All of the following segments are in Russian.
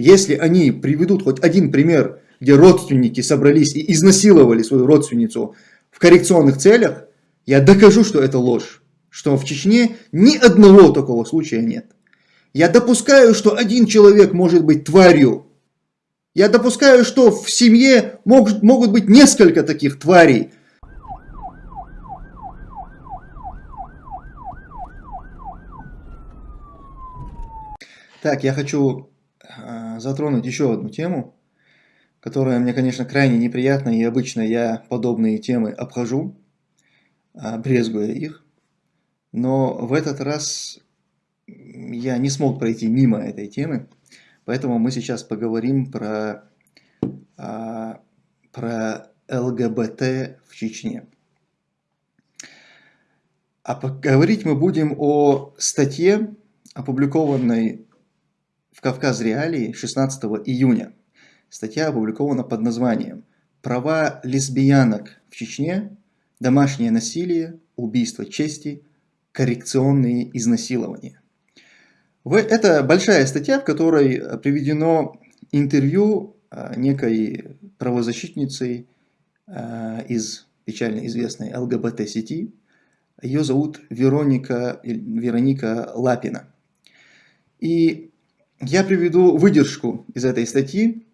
если они приведут хоть один пример, где родственники собрались и изнасиловали свою родственницу в коррекционных целях, я докажу, что это ложь, что в Чечне ни одного такого случая нет. Я допускаю, что один человек может быть тварью. Я допускаю, что в семье могут, могут быть несколько таких тварей. Так, я хочу затронуть еще одну тему, которая мне, конечно, крайне неприятна, и обычно я подобные темы обхожу, э, брезгуя их. Но в этот раз я не смог пройти мимо этой темы, поэтому мы сейчас поговорим про, э, про ЛГБТ в Чечне. А поговорить мы будем о статье, опубликованной в Кавказ Реалии 16 июня. Статья опубликована под названием «Права лесбиянок в Чечне, домашнее насилие, убийство чести, коррекционные изнасилования». Это большая статья, в которой приведено интервью а, некой правозащитницы а, из печально известной ЛГБТ-сети. Ее зовут Вероника, Вероника Лапина. И я приведу выдержку из этой статьи,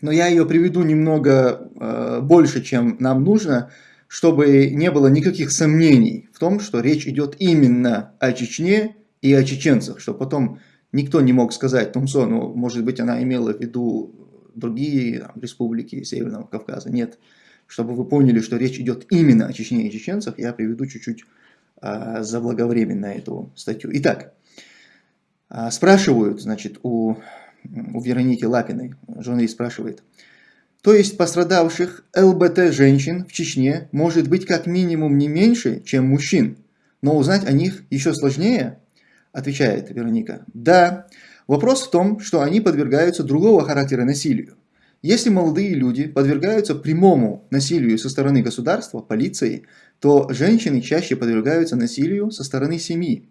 но я ее приведу немного э, больше, чем нам нужно, чтобы не было никаких сомнений в том, что речь идет именно о Чечне и о чеченцах, что потом никто не мог сказать, Тумсо, ну, может быть, она имела в виду другие там, республики Северного Кавказа. Нет, чтобы вы поняли, что речь идет именно о Чечне и чеченцах, я приведу чуть-чуть э, заблаговременно эту статью. Итак, спрашивают, значит, у, у Вероники Лапиной, журналист спрашивает, то есть пострадавших ЛБТ женщин в Чечне может быть как минимум не меньше, чем мужчин, но узнать о них еще сложнее? Отвечает Вероника. Да, вопрос в том, что они подвергаются другого характера насилию. Если молодые люди подвергаются прямому насилию со стороны государства, полиции, то женщины чаще подвергаются насилию со стороны семьи.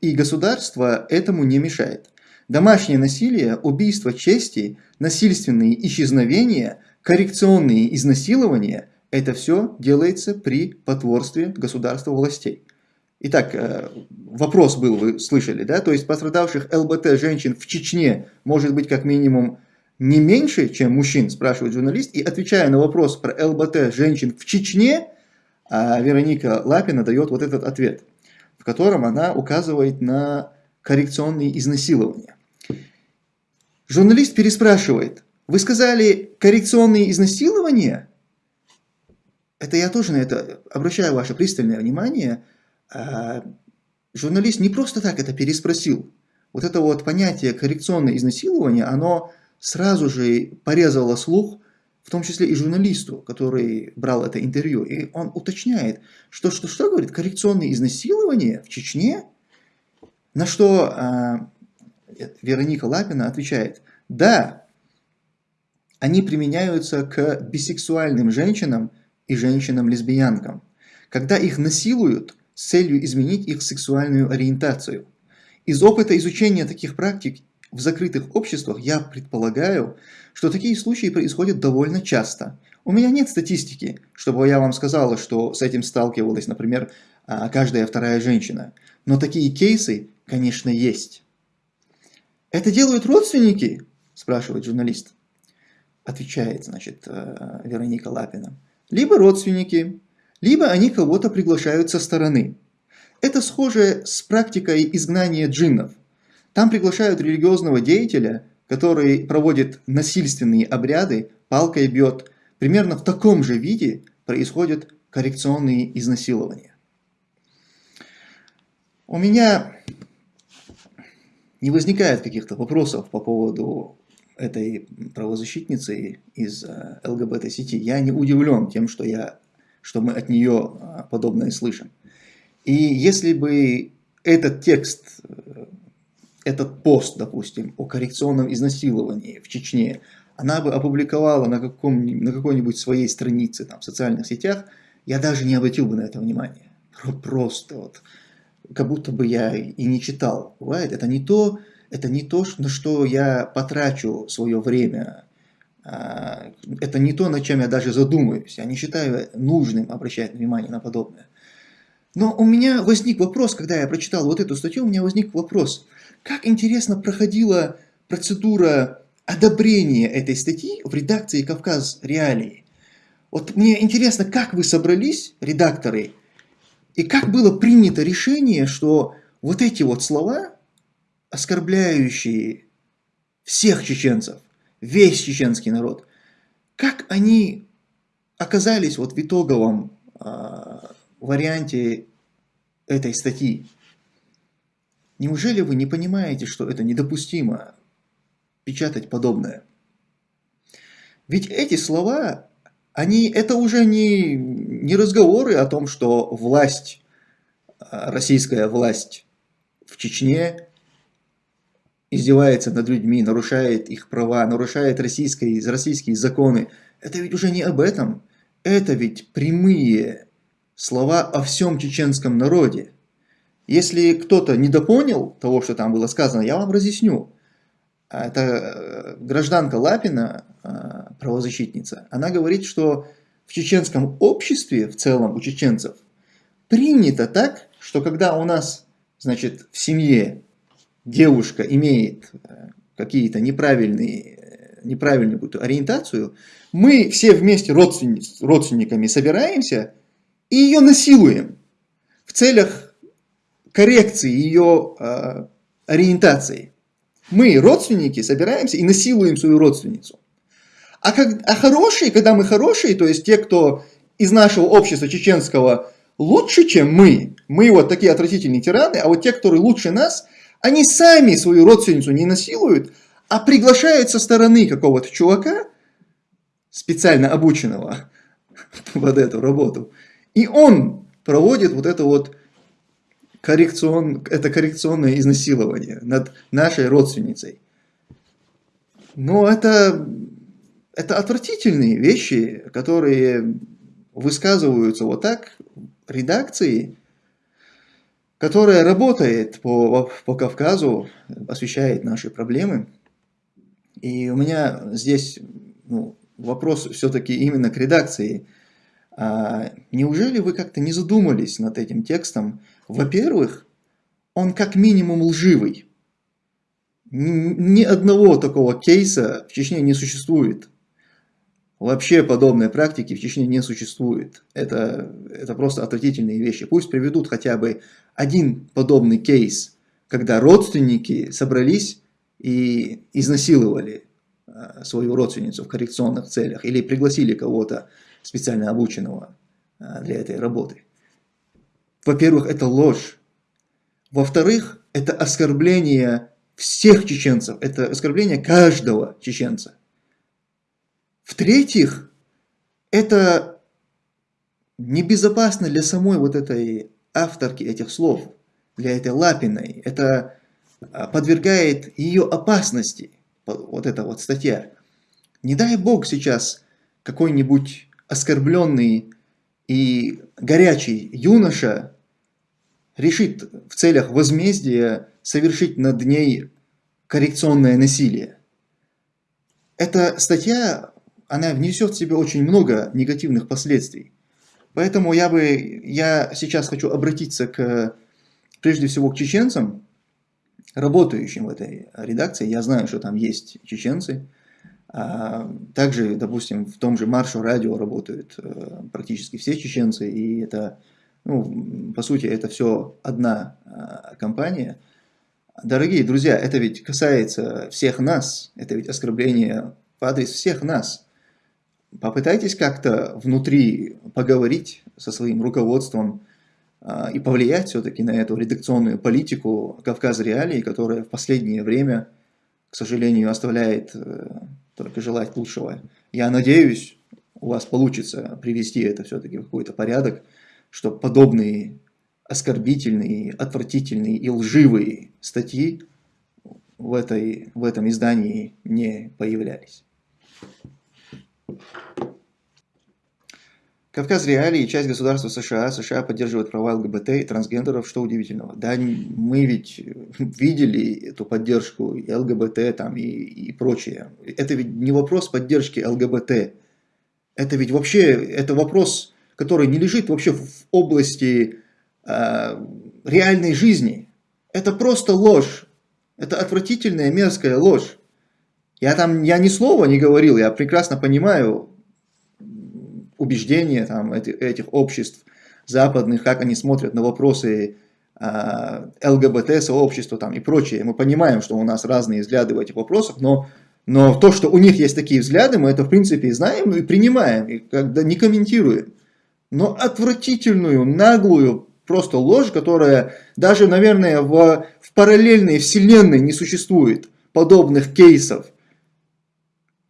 И государство этому не мешает. Домашнее насилие, убийство чести, насильственные исчезновения, коррекционные изнасилования – это все делается при потворстве государства властей. Итак, э, вопрос был, вы слышали, да? То есть пострадавших ЛБТ женщин в Чечне может быть как минимум не меньше, чем мужчин, спрашивает журналист. И отвечая на вопрос про ЛБТ женщин в Чечне, а Вероника Лапина дает вот этот ответ – котором она указывает на коррекционные изнасилования. Журналист переспрашивает, вы сказали коррекционные изнасилования? Это я тоже на это обращаю ваше пристальное внимание. А, журналист не просто так это переспросил. Вот это вот понятие коррекционное изнасилование, оно сразу же порезало слух в том числе и журналисту, который брал это интервью, и он уточняет, что что, что говорит, коррекционные изнасилования в Чечне, на что э, Вероника Лапина отвечает, да, они применяются к бисексуальным женщинам и женщинам-лесбиянкам, когда их насилуют с целью изменить их сексуальную ориентацию. Из опыта изучения таких практик в закрытых обществах я предполагаю, что такие случаи происходят довольно часто. У меня нет статистики, чтобы я вам сказала, что с этим сталкивалась, например, а, каждая вторая женщина. Но такие кейсы, конечно, есть. «Это делают родственники?» – спрашивает журналист. Отвечает, значит, э, Вероника Лапина. Либо родственники, либо они кого-то приглашают со стороны. Это схоже с практикой изгнания джиннов – там приглашают религиозного деятеля, который проводит насильственные обряды, палкой бьет. Примерно в таком же виде происходят коррекционные изнасилования. У меня не возникает каких-то вопросов по поводу этой правозащитницы из э, ЛГБТ-сети. Я не удивлен тем, что, я, что мы от нее э, подобное слышим. И если бы этот текст э, этот пост, допустим, о коррекционном изнасиловании в Чечне, она бы опубликовала на, каком, на какой-нибудь своей странице там, в социальных сетях, я даже не обратил бы на это внимание. Просто вот, как будто бы я и не читал. Бывает, это не то, это не то, на что я потрачу свое время, а, это не то, над чем я даже задумаюсь. Я не считаю нужным обращать внимание на подобное. Но у меня возник вопрос, когда я прочитал вот эту статью, у меня возник вопрос, как интересно проходила процедура одобрения этой статьи в редакции «Кавказ Реалии». Вот мне интересно, как вы собрались, редакторы, и как было принято решение, что вот эти вот слова, оскорбляющие всех чеченцев, весь чеченский народ, как они оказались вот в итоговом э, варианте этой статьи? Неужели вы не понимаете, что это недопустимо печатать подобное? Ведь эти слова они, это уже не, не разговоры о том, что власть, а, российская власть в Чечне издевается над людьми, нарушает их права, нарушает российские, российские законы. Это ведь уже не об этом. Это ведь прямые слова о всем чеченском народе. Если кто-то недопонял того, что там было сказано, я вам разъясню. Это э, гражданка Лапина, а, правозащитница, она говорит, что в чеченском обществе, в целом у чеченцев, принято так, что когда у нас, значит, в семье девушка имеет э, какие-то неправильные, неправильную какую-то ориентацию, мы все вместе родственни родственниками собираемся и ее насилуем в целях коррекции ее э, ориентации. Мы, родственники, собираемся и насилуем свою родственницу. А, как, а хорошие, когда мы хорошие, то есть те, кто из нашего общества чеченского лучше, чем мы, мы вот такие отвратительные тираны, а вот те, которые лучше нас, они сами свою родственницу не насилуют, а приглашают со стороны какого-то чувака, специально обученного под эту работу, и он проводит вот это вот коррекцион, это коррекционное изнасилование над нашей родственницей. Но это это отвратительные вещи, которые высказываются вот так редакции, которая работает по, по Кавказу, освещает наши проблемы. И у меня здесь ну, вопрос все-таки именно к редакции. А неужели вы как-то не задумались над этим текстом? Во-первых, он как минимум лживый. Ни одного такого кейса в Чечне не существует Вообще подобной практики в Чечне не существует. Это, это просто отвратительные вещи. Пусть приведут хотя бы один подобный кейс, когда родственники собрались и изнасиловали а, свою родственницу в коррекционных целях или пригласили кого-то специально обученного а, для этой работы. Во-первых, это ложь. Во-вторых, это оскорбление всех чеченцев, это оскорбление каждого чеченца. В-третьих, это небезопасно для самой вот этой авторки этих слов, для этой Лапиной. Это а, подвергает ее опасности, вот эта вот статья. Не дай бог сейчас какой-нибудь оскорбленный и горячий юноша решит в целях возмездия совершить над ней коррекционное насилие. Эта статья она внесет в себе очень много негативных последствий. Поэтому я бы, я сейчас хочу обратиться к, прежде всего к чеченцам, работающим в этой редакции. Я знаю, что там есть чеченцы. А также, допустим, в том же Маршу радио работают э, практически все чеченцы, и это, ну, по сути, это все одна а, компания. Дорогие друзья, это ведь касается всех нас, это ведь оскорбление в адрес всех нас попытайтесь как-то внутри поговорить со своим руководством а, и повлиять все-таки на эту редакционную политику Кавказ Реалии, которая в последнее время, к сожалению, оставляет э, только желать лучшего. Я надеюсь, у вас получится привести это все-таки в какой-то порядок, чтобы подобные оскорбительные, отвратительные и лживые статьи в, этой, в этом издании не появлялись. Кавказ реалии, часть государства США, США поддерживает права ЛГБТ и трансгендеров, что удивительного. Да, мы ведь видели эту поддержку и ЛГБТ там, и, и прочее. Это ведь не вопрос поддержки ЛГБТ. Это ведь вообще, это вопрос, который не лежит вообще в области э, реальной жизни. Это просто ложь. Это отвратительная, мерзкая ложь. Я там, я ни слова не говорил, я прекрасно понимаю, убеждения там, этих, этих обществ западных, как они смотрят на вопросы э, ЛГБТ-сообщества там, и прочее. Мы понимаем, что у нас разные взгляды в этих вопросах, но, но то, что у них есть такие взгляды, мы это в принципе знаем ну, и принимаем, и когда не комментируем. Но отвратительную, наглую просто ложь, которая даже, наверное, в, в параллельной вселенной не существует подобных кейсов,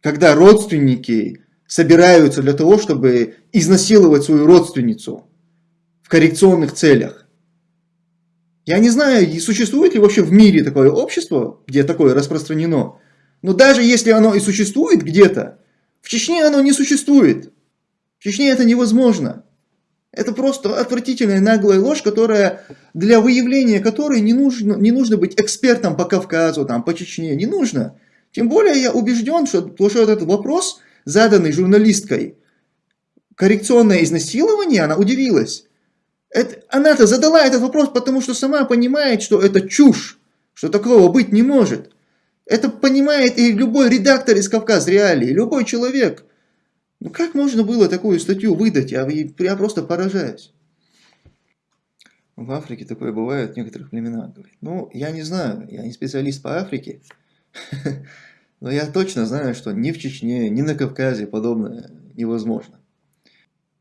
когда родственники собираются для того, чтобы изнасиловать свою родственницу в коррекционных целях. Я не знаю, существует ли вообще в мире такое общество, где такое распространено. Но даже если оно и существует где-то, в Чечне оно не существует. В Чечне это невозможно. Это просто отвратительная наглая ложь, которая, для выявления которой не нужно, не нужно быть экспертом по Кавказу, там, по Чечне, не нужно. Тем более я убежден, что, что этот вопрос заданный журналисткой коррекционное изнасилование, она удивилась. Она-то задала этот вопрос, потому что сама понимает, что это чушь, что такого быть не может. Это понимает и любой редактор из Кавказ Реалии, любой человек. Ну как можно было такую статью выдать? Я, я просто поражаюсь. В Африке такое бывает в некоторых племенах. Ну, я не знаю, я не специалист по Африке. Но я точно знаю, что ни в Чечне, ни на Кавказе подобное невозможно.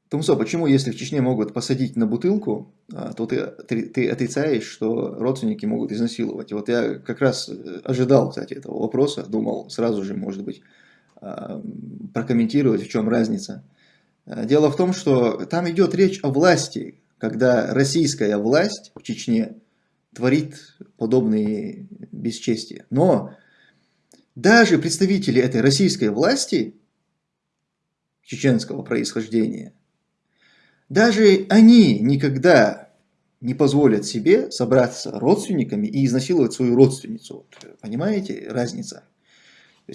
Тумсо, почему если в Чечне могут посадить на бутылку, а, то ты, ты, отрицаешь, что родственники могут изнасиловать? Вот я как раз э, ожидал, кстати, этого вопроса, думал сразу же, может быть, прокомментировать, в чем разница. А, дело в том, что там идет речь о власти, когда российская власть в Чечне творит подобные бесчестия. Но даже представители этой российской власти, чеченского происхождения, даже они никогда не позволят себе собраться родственниками и изнасиловать свою родственницу. Понимаете разница?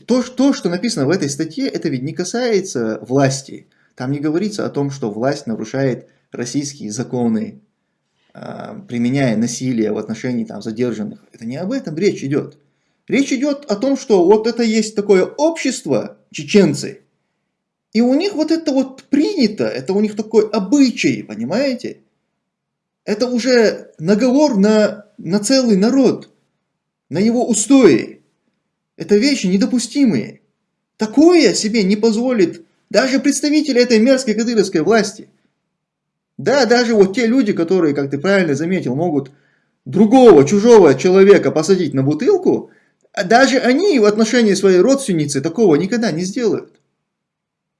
То, то, что написано в этой статье, это ведь не касается власти. Там не говорится о том, что власть нарушает российские законы, а, применяя насилие в отношении там, задержанных. Это не об этом речь идет. Речь идет о том, что вот это есть такое общество, чеченцы, и у них вот это вот принято, это у них такой обычай, понимаете? Это уже наговор на, на целый народ, на его устои. Это вещи недопустимые. Такое себе не позволит даже представители этой мерзкой кадыровской власти. Да, даже вот те люди, которые, как ты правильно заметил, могут другого, чужого человека посадить на бутылку, даже они в отношении своей родственницы такого никогда не сделают.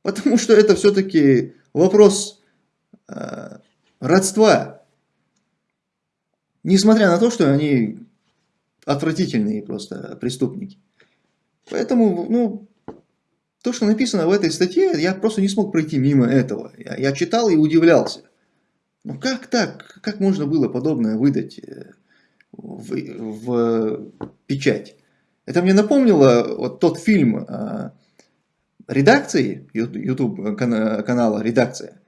Потому что это все-таки вопрос э, родства. Несмотря на то, что они отвратительные просто преступники. Поэтому, ну, то, что написано в этой статье, я просто не смог пройти мимо этого. Я, я читал и удивлялся. Ну как так? Как можно было подобное выдать э, в, в печать? Это мне напомнило вот тот фильм э, редакции, YouTube канала «Редакция»,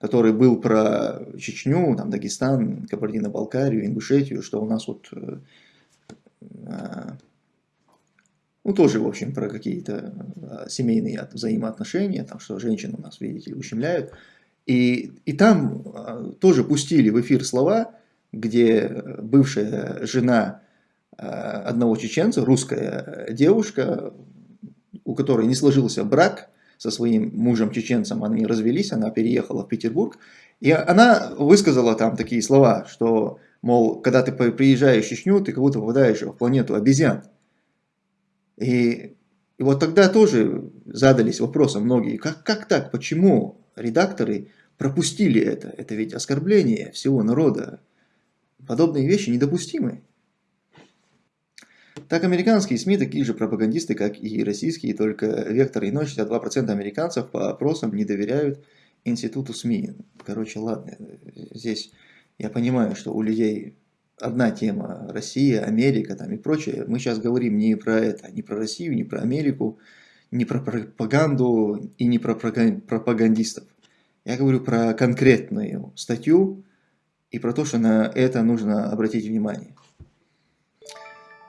который был про Чечню, там, Дагестан, Кабардино-Балкарию, Ингушетию, что у нас вот, э, э, ну, тоже, в общем, про какие-то семейные взаимоотношения, там, что женщин у нас, видите ущемляют. И, и там тоже пустили в эфир слова, где бывшая жена Э, одного чеченца, русская девушка, у которой не сложился брак со своим мужем-чеченцем, они развелись, она переехала в Петербург, и она высказала там такие слова, что, мол, когда ты приезжаешь в Чечню, ты как будто попадаешь в планету обезьян. И, и вот тогда тоже задались вопросом многие, как, как так, почему редакторы пропустили это? Это ведь оскорбление всего народа. Подобные вещи недопустимы. Так американские СМИ такие же пропагандисты, как и российские, только вектор иной, 62% американцев по опросам не доверяют институту СМИ. Короче, ладно, здесь я понимаю, что у людей одна тема Россия, Америка там и прочее. Мы сейчас говорим не про это, не про Россию, не про Америку, не про пропаганду и не про пропагандистов. Я говорю про конкретную статью и про то, что на это нужно обратить внимание.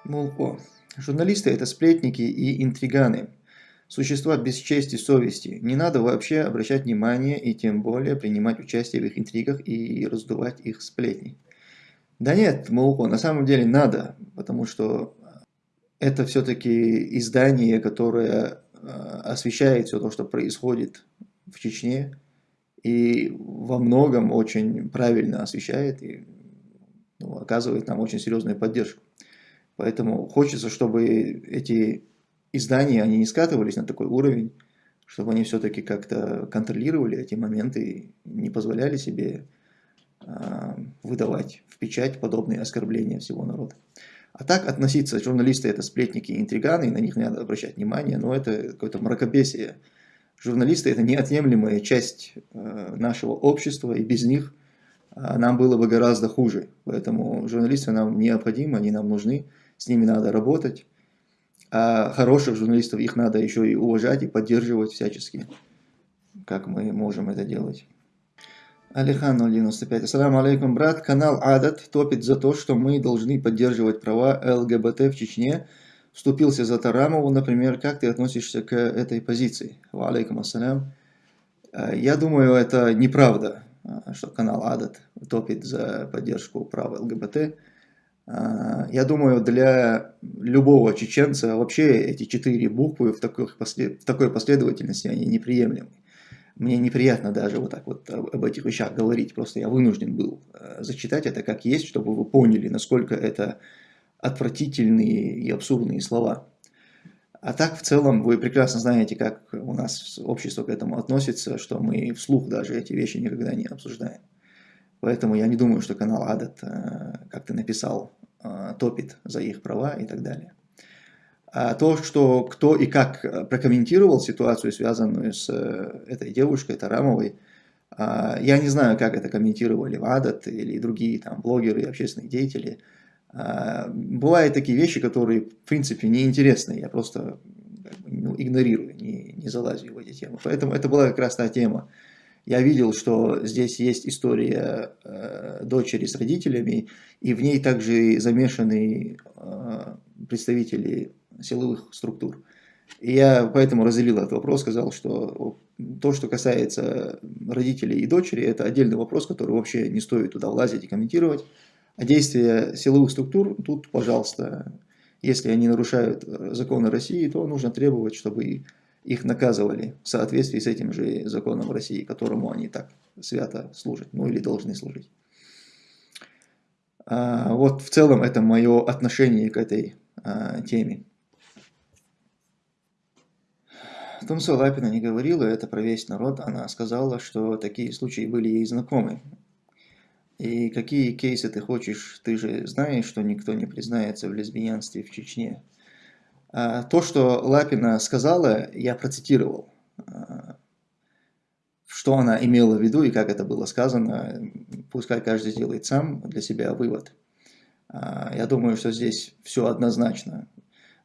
Мол, о, журналисты это сплетники и интриганы. Существа без чести совести. Не надо вообще обращать внимание и тем более принимать участие в их интригах и раздувать их сплетни. Да нет, Мауко, на самом деле надо, потому что это все-таки издание, которое э, освещает все то, что происходит в Чечне, и во многом очень правильно освещает и ну, оказывает нам очень серьезную поддержку. Поэтому хочется, чтобы эти издания, они не скатывались на такой уровень, чтобы они все-таки как-то контролировали эти моменты не позволяли себе выдавать в печать подобные оскорбления всего народа. А так относиться, журналисты это сплетники и интриганы, и на них надо обращать внимание, но это какое-то мракобесие. Журналисты это неотъемлемая часть э, нашего общества, и без них э, нам было бы гораздо хуже. Поэтому журналисты нам необходимы, они нам нужны, с ними надо работать. А хороших журналистов, их надо еще и уважать и поддерживать всячески, как мы можем это делать. Алихан 095. Ассаламу алейкум, брат. Канал Адат топит за то, что мы должны поддерживать права ЛГБТ в Чечне. Вступился за Тарамову, например. Как ты относишься к этой позиции? Алейкум ассалям. Э, я думаю, это неправда, э, что канал Адат топит за поддержку прав ЛГБТ. А, я думаю, для любого чеченца вообще эти четыре буквы в такой последовательности, они неприемлемы. Мне неприятно даже вот так вот об этих вещах говорить, просто я вынужден был э, зачитать это как есть, чтобы вы поняли, насколько это отвратительные и абсурдные слова. А так, в целом, вы прекрасно знаете, как у нас общество к этому относится, что мы вслух даже эти вещи никогда не обсуждаем. Поэтому я не думаю, что канал Адат, э, как ты написал, э, топит за их права и так далее. А то, что кто и как прокомментировал ситуацию, связанную с э, этой девушкой Тарамовой, я не знаю, как это комментировали в Адат или другие там блогеры и общественные деятели. Бывают такие вещи, которые в принципе неинтересны, я просто ну, игнорирую, не, не залазю в эти темы. Поэтому это была как раз та тема, я видел, что здесь есть история э, дочери с родителями, и в ней также замешаны э, представители силовых структур. И я поэтому разделил этот вопрос, сказал, что то, что касается родителей и дочери, это отдельный вопрос, который вообще не стоит туда влазить и комментировать. А действия силовых структур, тут, пожалуйста, если они нарушают э, законы России, то нужно требовать, чтобы их наказывали в соответствии с этим же законом России, которому они так свято служат, ну или должны служить. А, вот в целом это мое отношение к этой а, теме. Тумсо Лапина не говорила это про весь народ, она сказала, что такие случаи были ей знакомы. И какие кейсы ты хочешь, ты же знаешь, что никто не признается в лесбиянстве в Чечне. А, то, что Лапина сказала, я процитировал. А, что она имела в виду и как это было сказано, пускай каждый сделает сам для себя вывод. А, я думаю, что здесь все однозначно.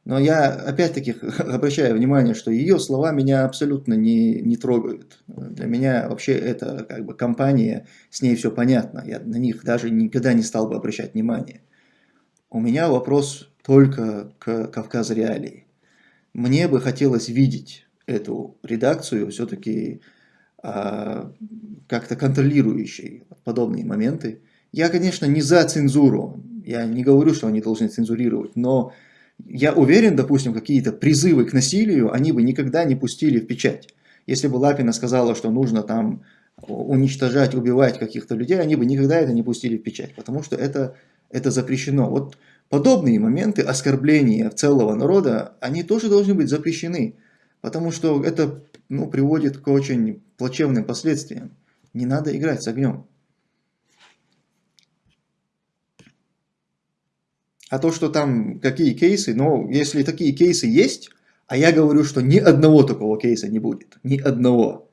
Но я опять-таки обращаю внимание, что ее слова меня абсолютно не, не трогают. Для меня вообще это как бы компания, с ней все понятно. Я на них даже никогда не стал бы обращать внимание. У меня вопрос только к Кавказ Реалии. Мне бы хотелось видеть эту редакцию все-таки а, как-то контролирующей подобные моменты. Я, конечно, не за цензуру, я не говорю, что они должны цензурировать, но я уверен, допустим, какие-то призывы к насилию они бы никогда не пустили в печать. Если бы Лапина сказала, что нужно там уничтожать, убивать каких-то людей, они бы никогда это не пустили в печать, потому что это, это запрещено. Вот Подобные моменты оскорбления целого народа, они тоже должны быть запрещены, потому что это ну, приводит к очень плачевным последствиям. Не надо играть с огнем. А то, что там какие кейсы, ну, если такие кейсы есть, а я говорю, что ни одного такого кейса не будет, ни одного.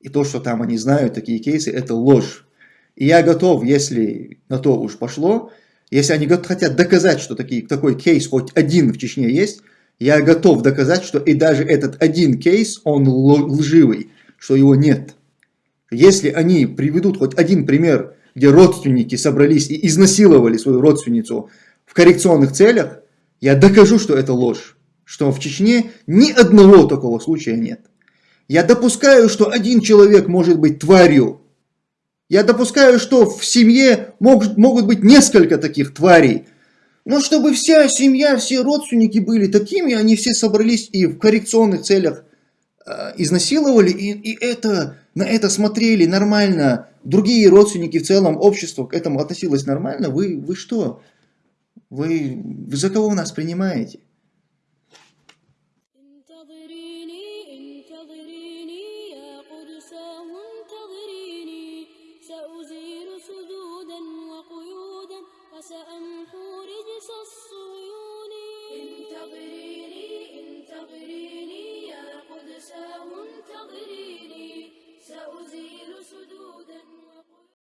и то, что там они знают такие кейсы, это ложь. И я готов, если на то уж пошло, если они хотят доказать, что такие, такой кейс хоть один в Чечне есть, я готов доказать, что и даже этот один кейс, он лживый, что его нет. Если они приведут хоть один пример, где родственники собрались и изнасиловали свою родственницу в коррекционных целях, я докажу, что это ложь. Что в Чечне ни одного такого случая нет. Я допускаю, что один человек может быть тварью. Я допускаю, что в семье могут, могут быть несколько таких тварей. Но чтобы вся семья, все родственники были такими, они все собрались и в коррекционных целях э, изнасиловали, и, и это, на это смотрели нормально. Другие родственники в целом, общество к этому относилось нормально. Вы, вы что? Вы, за кого нас принимаете?